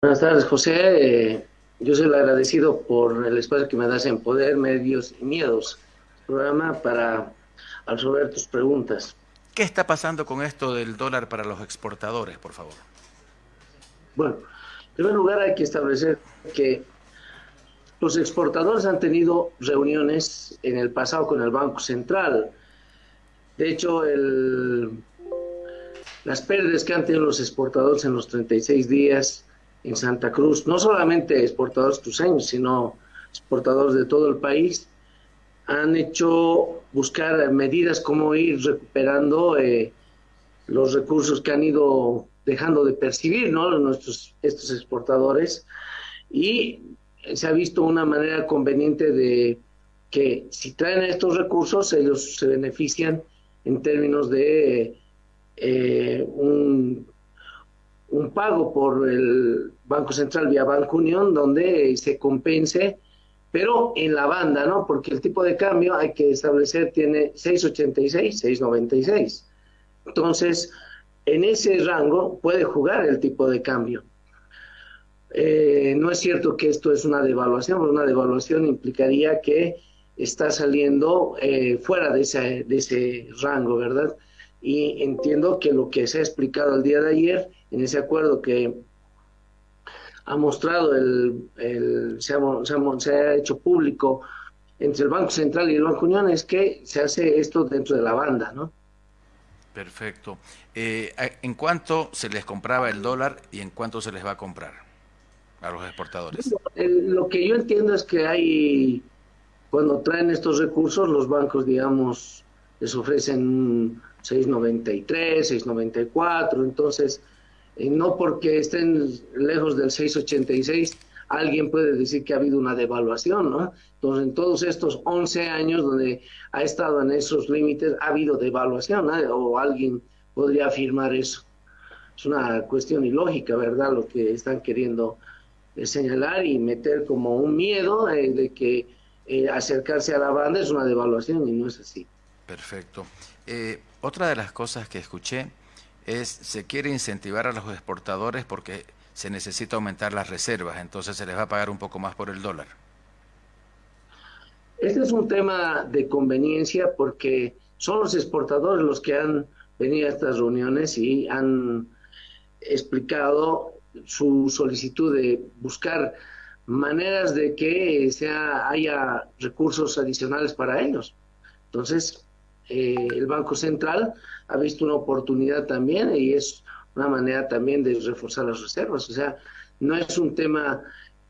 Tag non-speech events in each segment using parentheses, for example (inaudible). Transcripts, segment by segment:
Buenas tardes, José. Eh, yo soy el agradecido por el espacio que me das en Poder, Medios y Miedos, programa para resolver tus preguntas. ¿Qué está pasando con esto del dólar para los exportadores, por favor? Bueno, en primer lugar hay que establecer que los exportadores han tenido reuniones en el pasado con el Banco Central. De hecho, las pérdidas que han tenido los exportadores en los 36 días en Santa Cruz, no solamente exportadores cruceños, sino exportadores de todo el país, han hecho buscar medidas como ir recuperando eh, los recursos que han ido dejando de percibir ¿no? nuestros estos exportadores. Y se ha visto una manera conveniente de que si traen estos recursos ellos se benefician en términos de eh, un un pago por el Banco Central vía Banco Unión donde se compense, pero en la banda, ¿no? Porque el tipo de cambio hay que establecer tiene 6.86, 6.96. Entonces, en ese rango puede jugar el tipo de cambio. Eh, no es cierto que esto es una devaluación, una devaluación implicaría que está saliendo eh, fuera de ese, de ese rango, ¿verdad? Y entiendo que lo que se ha explicado el día de ayer en ese acuerdo que ha mostrado, el, se, ha, hecho público entre el Banco Central y el Banco Unión es que se hace esto dentro de la banda, ¿no? Perfecto. Eh, ¿En cuánto se les compraba el dólar y en cuánto se les va a comprar a los exportadores? lo que yo entiendo es que hay, cuando traen estos recursos, los bancos, digamos, les ofrecen 6.93, 6.94, entonces no porque estén lejos del 686, alguien puede decir que ha habido una devaluación, ¿no? Entonces, en todos estos 11 años donde ha estado en esos límites, ha habido devaluación, o alguien podría afirmar eso. Es una cuestión ilógica, ¿verdad? Lo que están queriendo eh, señalar y meter como un miedo eh, de que eh, acercarse a la banda es una devaluación y no es así. Perfecto. Otra de las cosas que escuché es se quiere incentivar a los exportadores porque se necesita aumentar las reservas, entonces se les va a pagar un poco más por el dólar. Este es un tema de conveniencia porque son los exportadores los que han venido a estas reuniones y han explicado su solicitud de buscar maneras de que sea, haya recursos adicionales para ellos. Entonces, eh, el Banco Central ha visto una oportunidad también y es una manera también de reforzar las reservas. O sea, no es un tema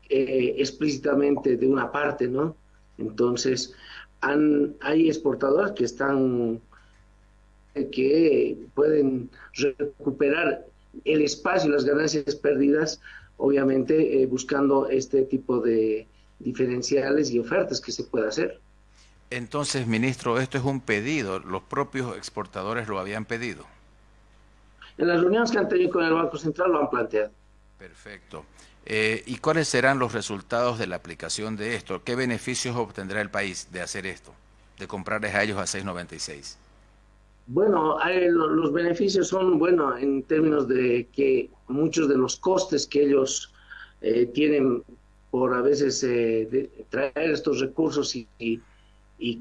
eh, explícitamente de una parte, ¿no? Entonces, han, hay exportadores que están eh, que pueden recuperar el espacio y las ganancias perdidas, obviamente buscando este tipo de diferenciales y ofertas que se pueda hacer. Entonces, ministro, esto es un pedido, los propios exportadores lo habían pedido. En las reuniones que han tenido con el Banco Central lo han planteado. Perfecto. Eh, ¿Y cuáles serán los resultados de la aplicación de esto? ¿Qué beneficios obtendrá el país de hacer esto, de comprarles a ellos a 6.96? Bueno, los beneficios son, bueno, en términos de que muchos de los costes que ellos eh, tienen por a veces eh, traer estos recursos y y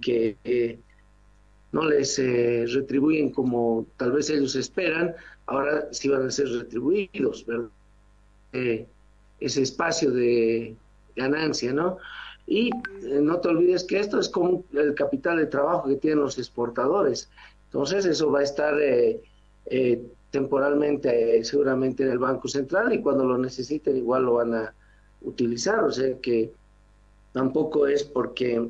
que eh, no les eh, retribuyen como tal vez ellos esperan, ahora sí van a ser retribuidos, ¿verdad? Eh, ese espacio de ganancia, ¿no? Y no te olvides que esto es como el capital de trabajo que tienen los exportadores. Entonces eso va a estar temporalmente seguramente en el Banco Central y cuando lo necesiten igual lo van a utilizar. O sea que tampoco es porque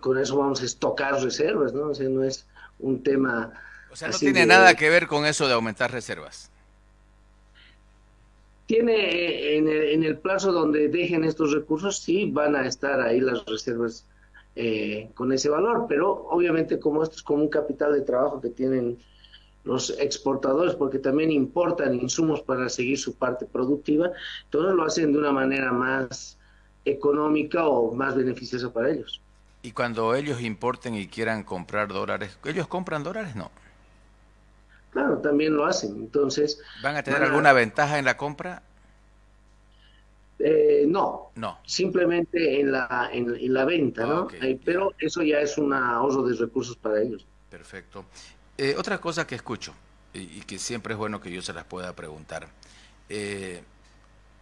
con eso vamos a estocar reservas, ¿no? O sea, no es un tema... O sea, no tiene nada que ver con eso de aumentar reservas. Tiene eh, en el, en el, plazo donde dejen estos recursos, sí van a estar ahí las reservas eh, con ese valor, pero obviamente como esto es como un capital de trabajo que tienen los exportadores, porque también importan insumos para seguir su parte productiva, entonces lo hacen de una manera más económica o más beneficiosa para ellos. Y cuando ellos importen y quieran comprar dólares, ¿ellos compran dólares? No. Claro, también lo hacen. Entonces. ¿Van a tener alguna ventaja en la compra? no, no, simplemente en la, en, la venta, ¿no? pero eso ya es un ahorro de recursos para ellos. Perfecto. Eh, otra cosa que escucho y, que siempre es bueno que yo se las pueda preguntar. Eh,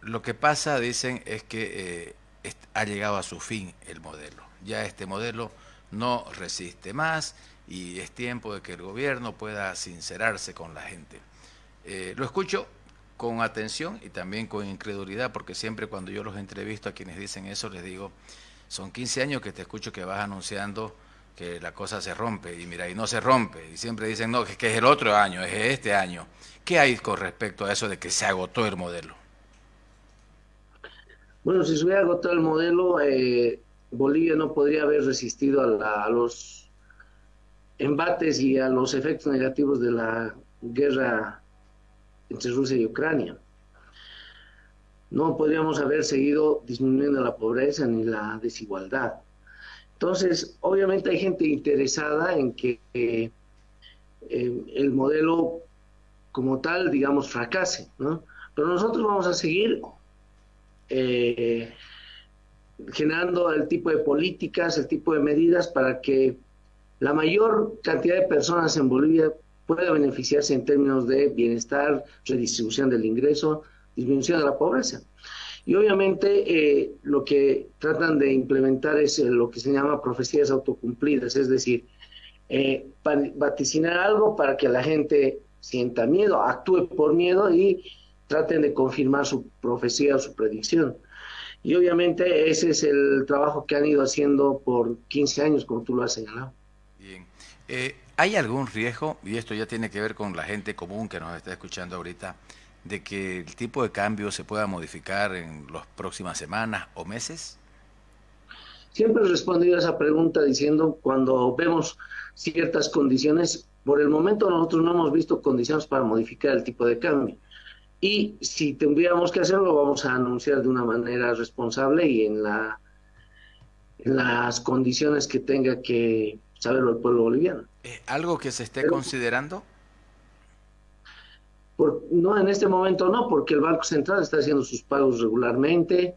lo que pasa, dicen, es que eh, ha llegado a su fin el modelo. Ya este modelo no resiste más y es tiempo de que el gobierno pueda sincerarse con la gente. lo escucho con atención y también con incredulidad, porque siempre cuando yo los entrevisto a quienes dicen eso, les digo, son 15 años que te escucho que vas anunciando que la cosa se rompe, y mira, y no se rompe, y siempre dicen, no, que, es el otro año, es este año. ¿Qué hay con respecto a eso de que se agotó el modelo? Bueno, si se hubiera agotado el modelo, eh, Bolivia no podría haber resistido a, a los embates y a los efectos negativos de la guerra entre Rusia y Ucrania. No podríamos haber seguido disminuyendo la pobreza ni la desigualdad. Entonces, obviamente hay gente interesada en que eh, el modelo como tal, digamos, fracase, ¿no? Pero nosotros vamos a seguir eh, generando el tipo de políticas, el tipo de medidas para que la mayor cantidad de personas en Bolivia pueda beneficiarse en términos de bienestar, redistribución del ingreso, disminución de la pobreza. Y obviamente eh, lo que tratan de implementar es eh, lo que se llama profecías autocumplidas, es decir, eh, vaticinar algo para que la gente sienta miedo, actúe por miedo y traten de confirmar su profecía o su predicción. Y obviamente ese es el trabajo que han ido haciendo por 15 años, como tú lo has señalado. Bien. ¿Hay algún riesgo, y esto ya tiene que ver con la gente común que nos está escuchando ahorita, de que el tipo de cambio se pueda modificar en las próximas semanas o meses? Siempre he respondido a esa pregunta diciendo cuando vemos ciertas condiciones, por el momento nosotros no hemos visto condiciones para modificar el tipo de cambio. Y si tendríamos que hacerlo, vamos a anunciar de una manera responsable y en, la, en las condiciones que tenga que saberlo el pueblo boliviano. Eh, ¿Algo que se esté considerando? Por, no, en este momento no, porque el Banco Central está haciendo sus pagos regularmente,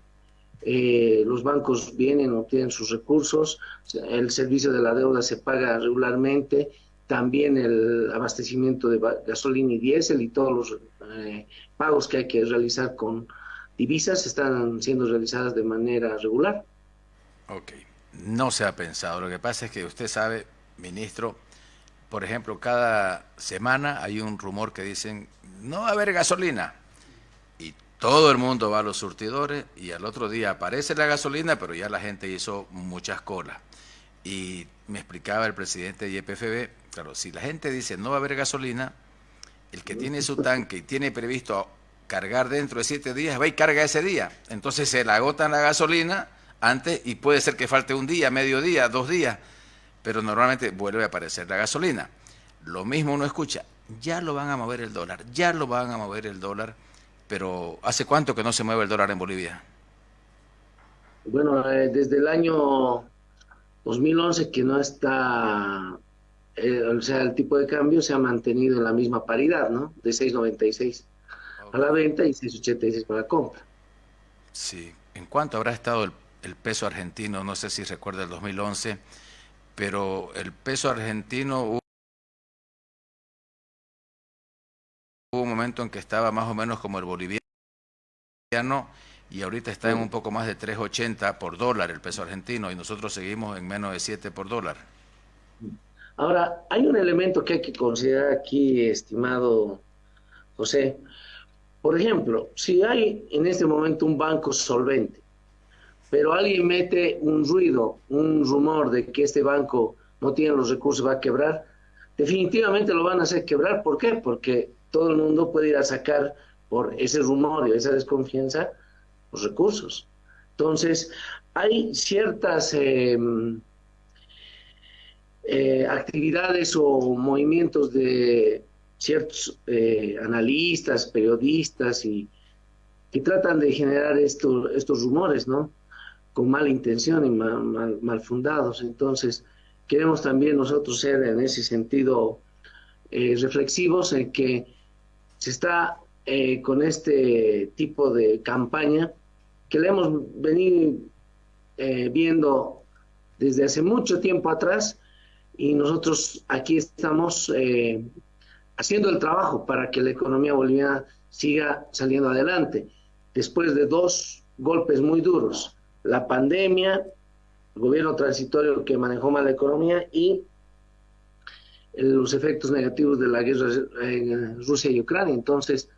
eh, los bancos vienen, obtienen sus recursos, el servicio de la deuda se paga regularmente, también el abastecimiento de gasolina y diésel y todos los eh, pagos que hay que realizar con divisas están siendo realizadas de manera regular. Ok, no se ha pensado. Lo que pasa es que usted sabe, ministro, por ejemplo, cada semana hay un rumor que dicen, no va a haber gasolina. Y todo el mundo va a los surtidores y al otro día aparece la gasolina, pero ya la gente hizo muchas colas. Y me explicaba el presidente de YPFB, claro, si la gente dice no va a haber gasolina, el que tiene su tanque y tiene previsto cargar dentro de siete días, va y carga ese día. Entonces se le agotan la gasolina antes y puede ser que falte un día, medio día, dos días pero normalmente vuelve a aparecer la gasolina. Lo mismo uno escucha, ya lo van a mover el dólar, ya lo van a mover el dólar, pero ¿hace cuánto que no se mueve el dólar en Bolivia? Bueno, eh, desde el año 2011 que no está, eh, o sea, el tipo de cambio se ha mantenido en la misma paridad, ¿no? De 6.96 a la venta y 6.86 para la compra. Sí, ¿en cuánto habrá estado el, el peso argentino? No sé si recuerda el 2011 pero el peso argentino hubo un momento en que estaba más o menos como el boliviano y ahorita está en un poco más de 3.80 por dólar el peso argentino y nosotros seguimos en menos de 7 por dólar. Ahora, hay un elemento que hay que considerar aquí, estimado José. Por ejemplo, si hay en este momento un banco solvente pero alguien mete un ruido, un rumor de que este banco no tiene los recursos, va a quebrar, definitivamente lo van a hacer quebrar. ¿Por qué? Porque todo el mundo puede ir a sacar por ese rumor y esa desconfianza los recursos. Entonces, hay ciertas em, eh, actividades o movimientos de ciertos eh, analistas, periodistas y que tratan de generar estos rumores, ¿no? con mala intención y mal, fundados. Entonces, queremos también nosotros ser en ese sentido eh, reflexivos en que se está eh, con este tipo de campaña que le hemos venido viendo desde hace mucho tiempo atrás y nosotros aquí estamos eh, haciendo el trabajo para que la economía boliviana siga saliendo adelante. Después de dos golpes muy duros, la pandemia, el gobierno transitorio que manejó mal la economía y los efectos negativos de la guerra en Rusia y Ucrania. Entonces,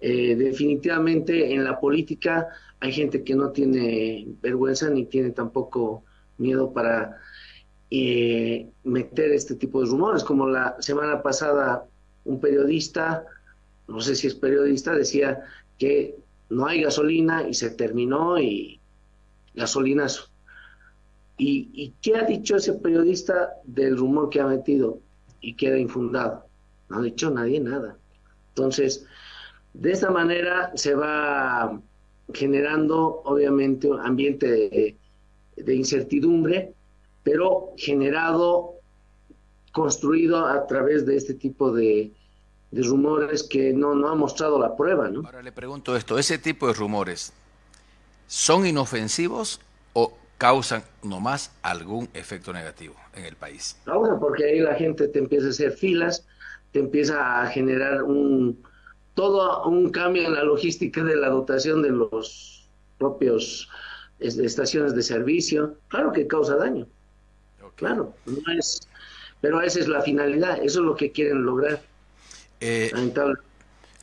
eh, definitivamente en la política hay gente que no tiene vergüenza ni tiene tampoco miedo para eh, meter este tipo de rumores, como la semana pasada un periodista, no sé si es periodista, decía que no hay gasolina y se terminó y gasolinazo. ¿Y, ¿Y qué ha dicho ese periodista del rumor que ha metido y queda infundado? No ha dicho nadie nada. Entonces, de esta manera se va generando, obviamente, un ambiente de, incertidumbre, pero generado, construido a través de este tipo de, rumores que no, no ha mostrado la prueba. ¿no? Ahora le pregunto esto, ¿ese tipo de rumores son inofensivos o causan nomás algún efecto negativo en el país? Causa porque ahí la gente te empieza a hacer filas, te empieza a generar un, todo un cambio en la logística de la dotación de los propios estaciones de servicio, claro que causa daño. Claro, no es, pero esa es la finalidad, eso es lo que quieren lograr. Eh,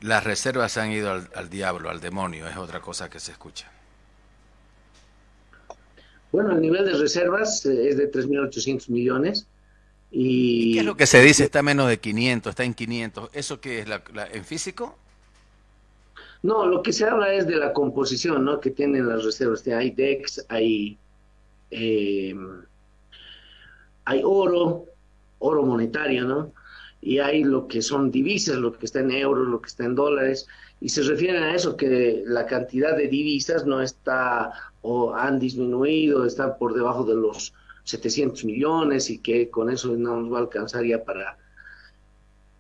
las reservas han ido al, diablo, al demonio, es otra cosa que se escucha. Bueno, el nivel de reservas eh, es de 3.800 millones. Y... ¿Qué es lo que se dice? Está menos de 500, está en 500. ¿Eso qué es? ¿En físico? No, lo que se habla es de la composición, ¿no? Que tienen las reservas. Hay DEX, hay, eh, hay oro, oro monetario, ¿no? Y hay lo que son divisas, lo que está en euros, lo que está en dólares. Y se refieren a eso, que la cantidad de divisas no está o han disminuido, están por debajo de los 700 millones y que con eso no nos va a alcanzar ya para...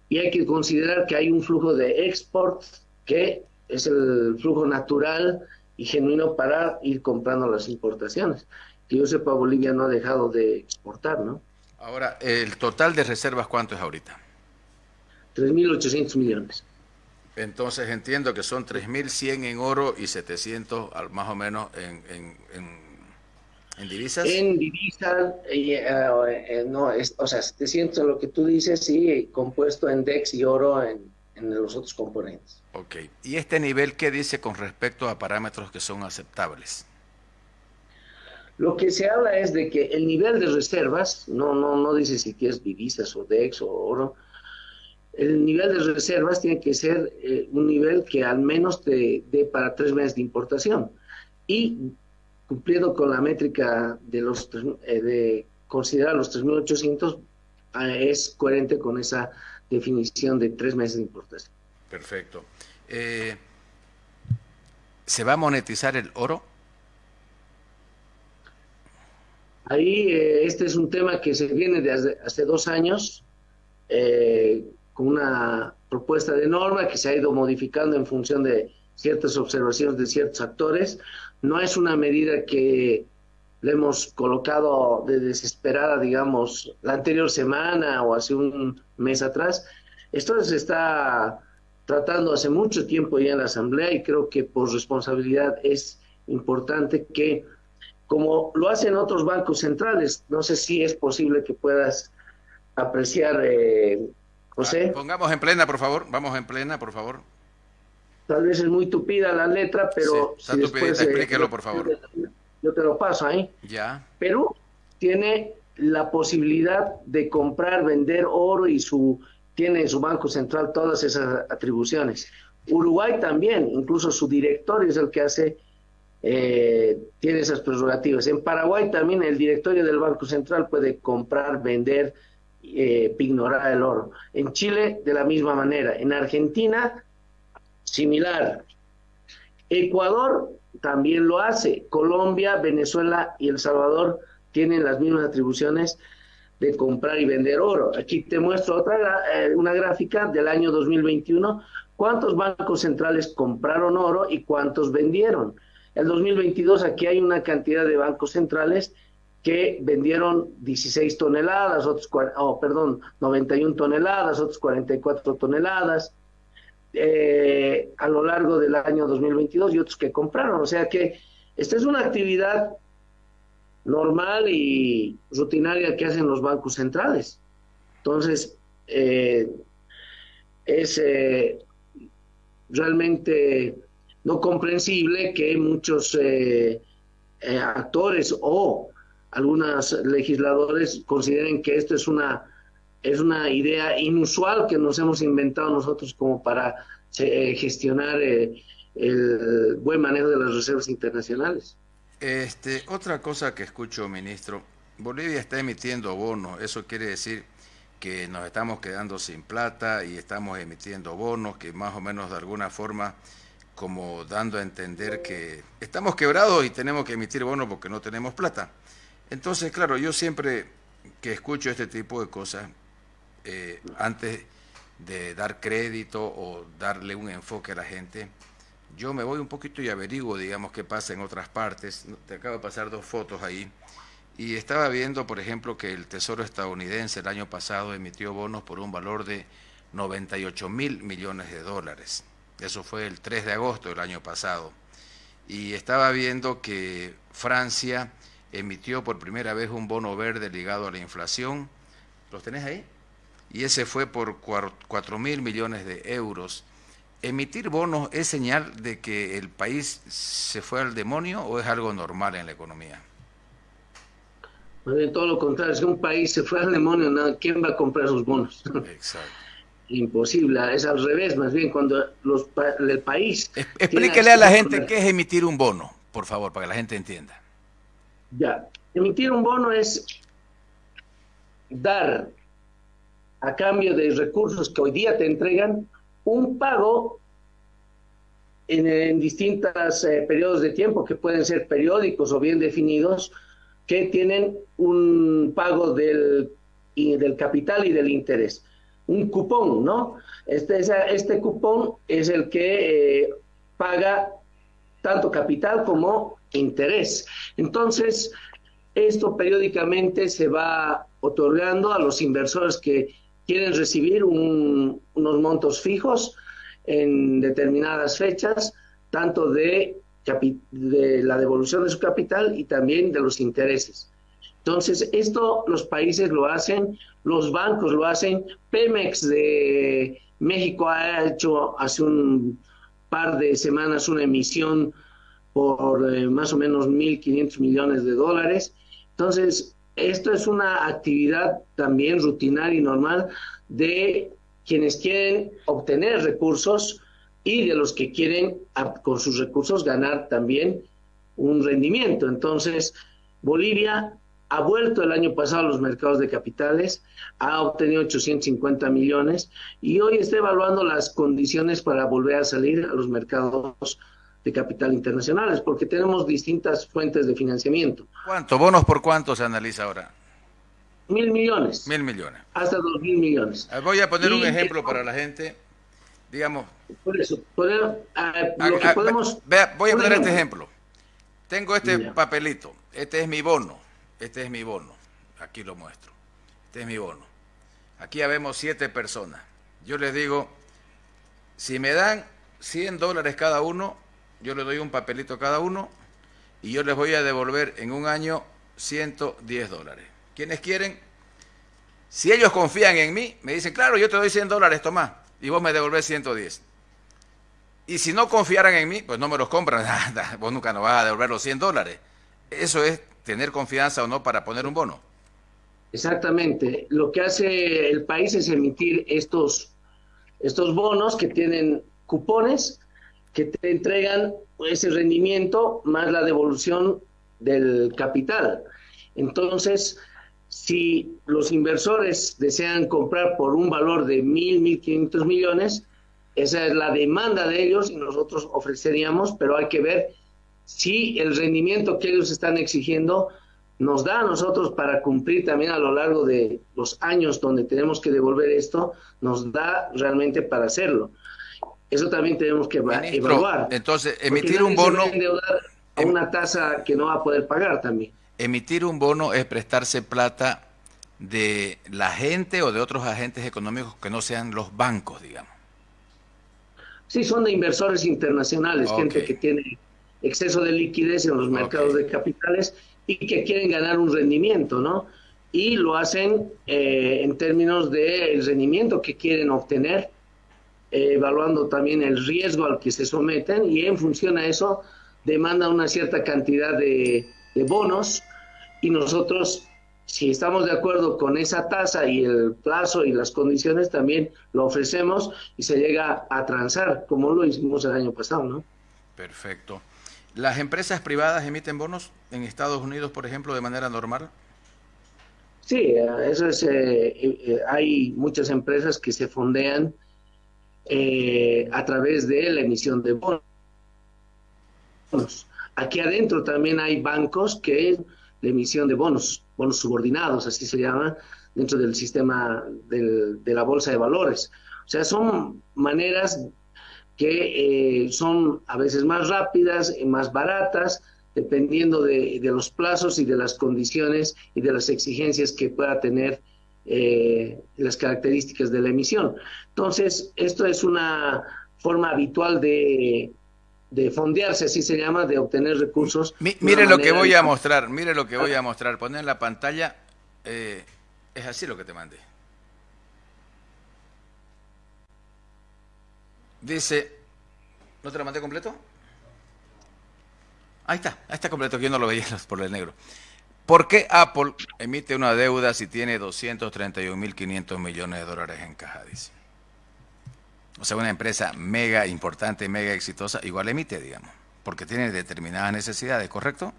Y hay que considerar que hay un flujo de export que es el flujo natural y genuino para ir comprando las importaciones. Que yo sepa, Bolivia no ha dejado de exportar, ¿no? Ahora, ¿el total de reservas cuánto es ahorita? 3.800 millones. Entonces entiendo que son 3.100 en oro y 700 más o menos en, en, divisas. En divisas, eh, eh, no, es, o sea, 700 en lo que tú dices, sí, compuesto en DEX y oro en, en los otros componentes. Ok. ¿Y este nivel qué dice con respecto a parámetros que son aceptables? Lo que se habla es de que el nivel de reservas, no, no, no dice si es divisas o DEX o oro, el nivel de reservas tiene que ser eh, un nivel que al menos te dé para tres meses de importación. Y cumpliendo con la métrica de, los, eh, de considerar los 3.800, eh, es coherente con esa definición de tres meses de importación. Perfecto. Eh, ¿Se va a monetizar el oro? Ahí eh, este es un tema que se viene desde hace dos años eh, con una propuesta de norma que se ha ido modificando en función de ciertas observaciones de ciertos actores. No es una medida que le hemos colocado de desesperada, digamos, la anterior semana o hace un mes atrás. Esto se está tratando hace mucho tiempo ya en la Asamblea y creo que por responsabilidad es importante que, como lo hacen otros bancos centrales, no sé si es posible que puedas apreciar, eh, José. Ah, pongamos en plena, por favor, vamos en plena, por favor. Tal vez es muy tupida la letra, pero... si después, eh, explíquelo, por favor. Yo te lo paso ahí. Ya. Perú tiene la posibilidad de comprar, vender oro y su tiene en su Banco Central todas esas atribuciones. Uruguay también, incluso su directorio es el que hace, eh, tiene esas prerrogativas. En Paraguay también el directorio del Banco Central puede comprar, vender, eh, ignorar el oro. En Chile de la misma manera. En Argentina, similar. Ecuador también lo hace. Colombia, Venezuela y El Salvador tienen las mismas atribuciones de comprar y vender oro. Aquí te muestro otra eh, una gráfica del año 2021, cuántos bancos centrales compraron oro y cuántos vendieron. El 2022 aquí hay una cantidad de bancos centrales que vendieron 16 toneladas, otros, oh, perdón, 91 toneladas, otros 44 toneladas eh, a lo largo del año 2022 y otros que compraron. O sea que esta es una actividad normal y rutinaria que hacen los bancos centrales. Entonces, eh, es eh, realmente no comprensible que muchos actores o algunos legisladores consideren que esto es una, es una idea inusual que nos hemos inventado nosotros como para eh, gestionar eh, el buen manejo de las reservas internacionales. Este, otra cosa que escucho, ministro, Bolivia está emitiendo bonos, eso quiere decir que nos estamos quedando sin plata y estamos emitiendo bonos que más o menos de alguna forma como dando a entender que estamos quebrados y tenemos que emitir bonos porque no tenemos plata. Entonces, claro, yo siempre que escucho este tipo de cosas, eh, antes de dar crédito o darle un enfoque a la gente, yo me voy un poquito y averiguo, digamos, qué pasa en otras partes. Te acabo de pasar dos fotos ahí. Y estaba viendo, por ejemplo, que el Tesoro estadounidense el año pasado emitió bonos por un valor de 98 mil millones de dólares. Eso fue el 3 de agosto del año pasado. Y estaba viendo que Francia emitió por primera vez un bono verde ligado a la inflación. ¿Los tenés ahí? Y ese fue por 4 mil millones de euros. ¿Emitir bonos es señal de que el país se fue al demonio o es algo normal en la economía? Todo lo contrario, si un país se fue al demonio, ¿quién va a comprar sus bonos? Exacto. Imposible, es al revés, más bien cuando los, el país... Explíquele a la gente qué es emitir un bono, por favor, para que la gente entienda. Ya, emitir un bono es dar a cambio de recursos que hoy día te entregan un pago en, distintos eh, periodos de tiempo que pueden ser periódicos o bien definidos que tienen un pago del, del capital y del interés. Un cupón, ¿no? Este, este cupón es el que eh, paga tanto capital como interés. Entonces, esto periódicamente se va otorgando a los inversores que quieren recibir unos montos fijos en determinadas fechas, tanto de, de la devolución de su capital y también de los intereses. Entonces, esto los países lo hacen, los bancos lo hacen, Pemex de México ha hecho hace un par de semanas una emisión por eh, más o menos 1.500 millones de dólares. Entonces, esto es una actividad también rutinaria y normal de quienes quieren obtener recursos y de los que quieren con sus recursos ganar también un rendimiento. Entonces, Bolivia ha vuelto el año pasado a los mercados de capitales, ha obtenido 850 millones y hoy está evaluando las condiciones para volver a salir a los mercados de capital internacionales, porque tenemos distintas fuentes de financiamiento. ¿Cuánto? ¿Bonos por cuánto se analiza ahora? Mil millones. Mil millones. Hasta dos mil millones. Ah, voy a poner un ejemplo para la gente. Digamos. Por eso, ah, lo que podemos. Vea, voy a poner este ejemplo. Tengo este papelito. Este es mi bono. Este es mi bono. Aquí lo muestro. Este es mi bono. Aquí habemos siete personas. Yo les digo, si me dan 100 dólares cada uno, yo le doy un papelito cada uno y yo les voy a devolver en un año 110 dólares. ¿Quiénes quieren? Si ellos confían en mí, me dicen, claro, yo te doy 100 dólares, toma, y vos me devolvés 110. Y si no confiaran en mí, pues no me los compran, (laughs) vos nunca nos vas a devolver los 100 dólares. Eso es tener confianza o no para poner un bono. Exactamente. Lo que hace el país es emitir estos, estos bonos que tienen cupones que te entregan ese rendimiento más la devolución del capital. Entonces, si los inversores desean comprar por un valor de mil, mil quinientos millones, esa es la demanda de ellos y nosotros ofreceríamos, pero hay que ver si el rendimiento que ellos están exigiendo nos da a nosotros para cumplir también a lo largo de los años donde tenemos que devolver esto, nos da realmente para hacerlo. Eso también tenemos que evaluar. Entonces, emitir un bono, a em una tasa que no va a poder pagar también. Emitir un bono es prestarse plata de la gente o de otros agentes económicos que no sean los bancos, digamos. Sí, son de inversores internacionales, gente que tiene exceso de liquidez en los mercados de capitales y que quieren ganar un rendimiento, ¿no? Y lo hacen eh, en términos del rendimiento que quieren obtener, eh, evaluando también el riesgo al que se someten y en función a eso demanda una cierta cantidad de, de bonos y nosotros si estamos de acuerdo con esa tasa y el plazo y las condiciones, también lo ofrecemos y se llega a transar, como lo hicimos el año pasado, ¿no? Perfecto. ¿Las empresas privadas emiten bonos en Estados Unidos, por ejemplo, de manera normal? Sí, eso es. Eh, eh, hay muchas empresas que se fondean eh, a través de la emisión de bonos. Aquí adentro también hay bancos que la emisión de bonos, bonos subordinados, así se llama, dentro del sistema de la bolsa de valores. O sea, son maneras que eh, son a veces más rápidas y más baratas, dependiendo de, los plazos y de las condiciones y de las exigencias que pueda tener eh, las características de la emisión. Entonces, esto es una forma habitual de, de fondearse, así se llama, de obtener recursos. mire lo que voy a mostrar, mire lo que voy a mostrar. Poner en la pantalla, eh, es así lo que te mandé. Dice, ¿no te lo mandé completo? Ahí está, ahí está completo, que yo no lo veía (laughs) por el negro. ¿Por qué Apple emite una deuda si tiene 231.500 millones de dólares en caja? Dice. O sea, una empresa mega importante, mega exitosa, igual emite, digamos, porque tiene determinadas necesidades, ¿correcto?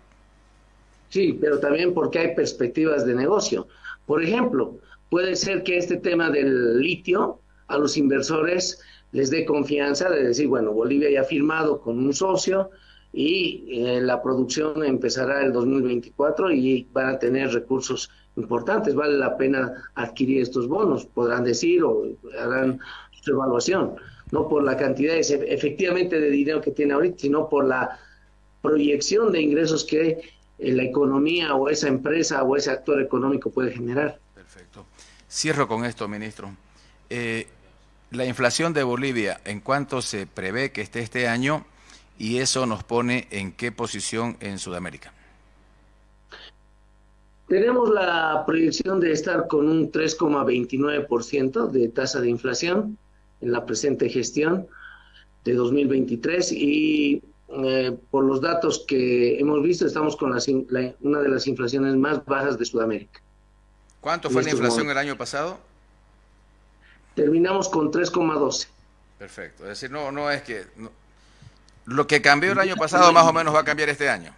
Sí, pero también porque hay perspectivas de negocio. Por ejemplo, puede ser que este tema del litio a los inversores les dé confianza de decir, bueno, Bolivia ya ha firmado con un socio y eh, la producción empezará el 2024 y van a tener recursos importantes, vale la pena adquirir estos bonos, podrán decir o harán evaluación, no por la cantidad efectivamente de dinero que tiene ahorita, sino por la proyección de ingresos que eh, la economía o esa empresa o ese actor económico puede generar. Perfecto. Cierro con esto, ministro. Eh, la inflación de Bolivia, ¿en cuánto se prevé que esté este año? Y eso nos pone en qué posición en Sudamérica. Tenemos la proyección de estar con un 3,29% de tasa de inflación en la presente gestión de 2023 y eh, por los datos que hemos visto estamos con una de las inflaciones más bajas de Sudamérica. ¿Cuánto fue la inflación el año pasado? Terminamos con 3,12. Perfecto, es decir, no, no es que... lo que cambió el año pasado más o menos va a cambiar este año.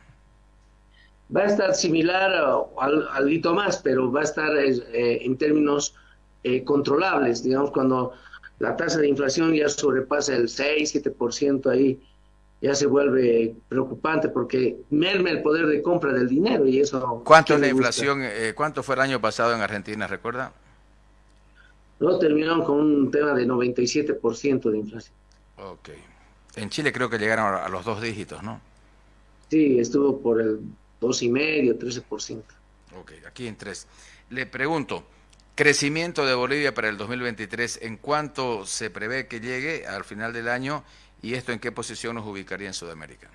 Va a estar similar al, al más, pero va a estar eh, en términos eh, controlables. Digamos, cuando la tasa de inflación ya sobrepasa el 6, 7% ahí, ya se vuelve preocupante porque merma el poder de compra del dinero y eso... ¿Cuánto es la inflación? Eh, ¿Cuánto fue el año pasado en Argentina, recuerda? No, terminaron con un tema de 97% de inflación. Ok. En Chile creo que llegaron a los dos dígitos, ¿no? Sí, estuvo por el 2,5, 13%. Ok, aquí en 3. Le pregunto, Crecimiento de Bolivia para el 2023, ¿en cuánto se prevé que llegue al final del año y esto en qué posición nos ubicaría en Sudamérica?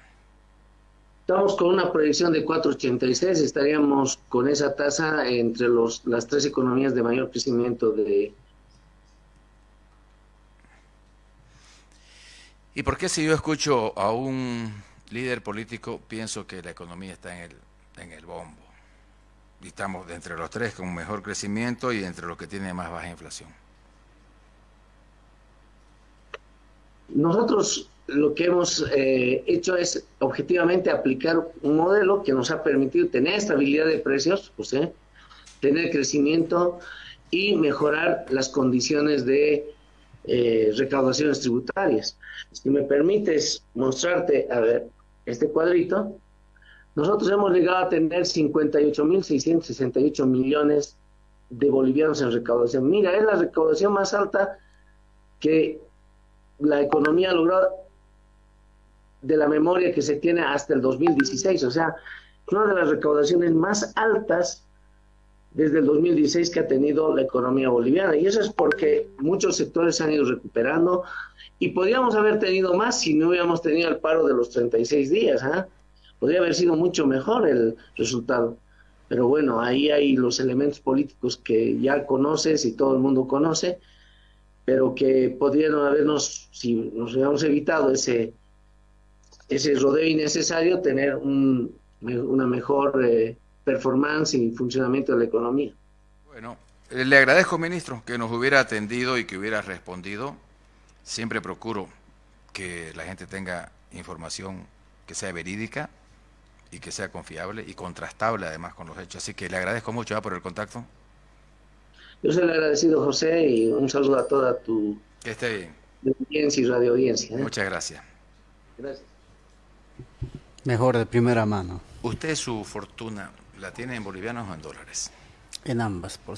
Estamos con una proyección de 4.86, estaríamos con esa tasa entre los, las tres economías de mayor crecimiento de... ¿Y por qué si yo escucho a un líder político pienso que la economía está en el, en el bombo? estamos entre los tres con mejor crecimiento y entre los que tienen más baja inflación. Nosotros lo que hemos eh, hecho es objetivamente aplicar un modelo que nos ha permitido tener estabilidad de precios, tener crecimiento y mejorar las condiciones de eh, recaudaciones tributarias. Si me permites mostrarte, a ver, este cuadrito, nosotros hemos llegado a tener 58.668 millones de bolivianos en recaudación. Mira, es la recaudación más alta que la economía ha logrado de la memoria que se tiene hasta el 2016, o sea, una de las recaudaciones más altas desde el 2016 que ha tenido la economía boliviana. Y eso es porque muchos sectores se han ido recuperando y podríamos haber tenido más si no hubiéramos tenido el paro de los 36 días. ¿ah? Podría haber sido mucho mejor el resultado. Pero bueno, ahí hay los elementos políticos que ya conoces y todo el mundo conoce, pero que podrían habernos, si nos hubiéramos evitado ese, ese rodeo innecesario, tener un, una mejor eh, performance y funcionamiento de la economía. Bueno, eh, le agradezco, ministro, que nos hubiera atendido y que hubiera respondido. Siempre procuro que la gente tenga información que sea verídica y que sea confiable y contrastable además con los hechos. Así que le agradezco mucho ¿ah? por el contacto. Yo soy el agradecido, José, y un saludo a toda tu que esté bien. audiencia y radio audiencia. ¿eh? Muchas gracias. Gracias. Mejor de primera mano. ¿Usted su fortuna la tiene en bolivianos o en dólares? En ambas, por